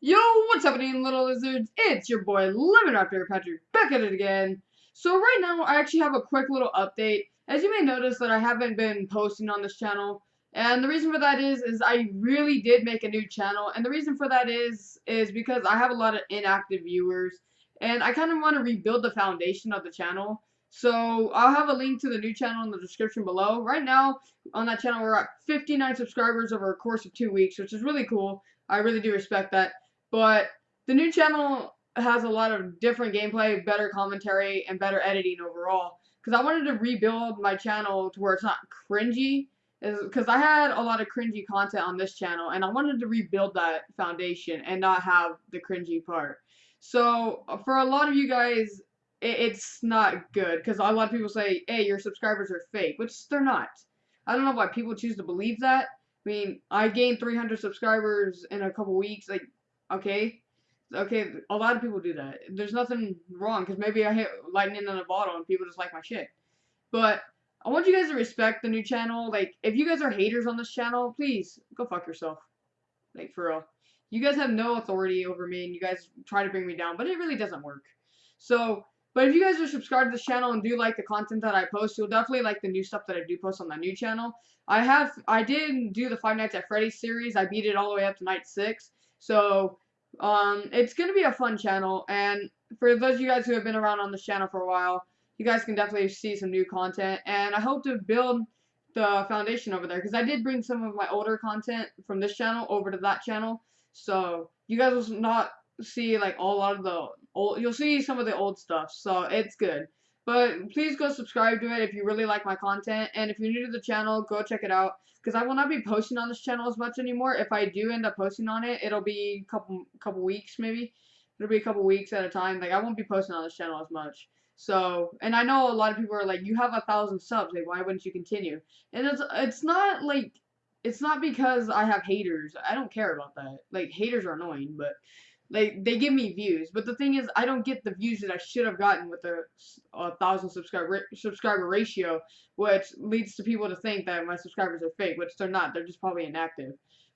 Yo, what's happening, little lizards? It's your boy, Lemon Raptor Patrick, back at it again. So right now, I actually have a quick little update. As you may notice that I haven't been posting on this channel, and the reason for that is, is I really did make a new channel, and the reason for that is, is because I have a lot of inactive viewers, and I kind of want to rebuild the foundation of the channel. So I'll have a link to the new channel in the description below. Right now, on that channel, we're at 59 subscribers over a course of two weeks, which is really cool. I really do respect that. But the new channel has a lot of different gameplay, better commentary, and better editing overall. Because I wanted to rebuild my channel to where it's not cringy. Because I had a lot of cringy content on this channel, and I wanted to rebuild that foundation and not have the cringy part. So, uh, for a lot of you guys, it's not good. Because a lot of people say, hey, your subscribers are fake, which they're not. I don't know why people choose to believe that. I mean, I gained 300 subscribers in a couple weeks. Like, Okay? Okay, a lot of people do that. There's nothing wrong, because maybe I hit lightning in a bottle and people just like my shit. But, I want you guys to respect the new channel. Like, if you guys are haters on this channel, please, go fuck yourself. Like, for real. You guys have no authority over me, and you guys try to bring me down, but it really doesn't work. So, but if you guys are subscribed to this channel and do like the content that I post, you'll definitely like the new stuff that I do post on the new channel. I have, I did do the Five Nights at Freddy's series. I beat it all the way up to night six. So, um, it's going to be a fun channel, and for those of you guys who have been around on this channel for a while, you guys can definitely see some new content, and I hope to build the foundation over there, because I did bring some of my older content from this channel over to that channel, so you guys will not see, like, a lot of the old, you'll see some of the old stuff, so it's good. But please go subscribe to it if you really like my content. And if you're new to the channel, go check it out. Because I will not be posting on this channel as much anymore. If I do end up posting on it, it'll be a couple, couple weeks maybe. It'll be a couple weeks at a time. Like, I won't be posting on this channel as much. So, and I know a lot of people are like, you have a thousand subs. Like, why wouldn't you continue? And it's, it's not like, it's not because I have haters. I don't care about that. Like, haters are annoying, but like they give me views, but the thing is, I don't get the views that I should have gotten with a, a thousand subscriber subscriber ratio, which leads to people to think that my subscribers are fake, which they're not. They're just probably inactive.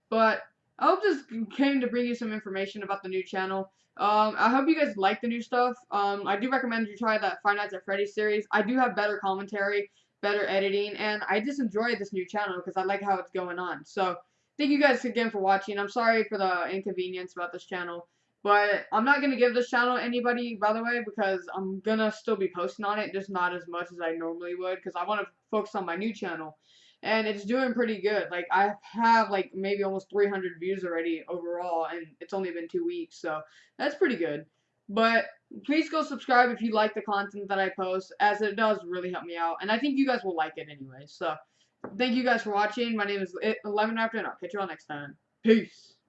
But I hope this came to bring you some information about the new channel. Um, I hope you guys like the new stuff. Um, I do recommend you try that Five Nights at Freddy's series. I do have better commentary, better editing, and I just enjoy this new channel because I like how it's going on. So, thank you guys again for watching. I'm sorry for the inconvenience about this channel. But I'm not going to give this channel anybody, by the way, because I'm going to still be posting on it, just not as much as I normally would, because I want to focus on my new channel. And it's doing pretty good. Like, I have, like, maybe almost 300 views already overall, and it's only been two weeks, so that's pretty good. But please go subscribe if you like the content that I post, as it does really help me out. And I think you guys will like it anyway. So, thank you guys for watching. My name is Lemon Raptor, and I'll catch you all next time. Peace.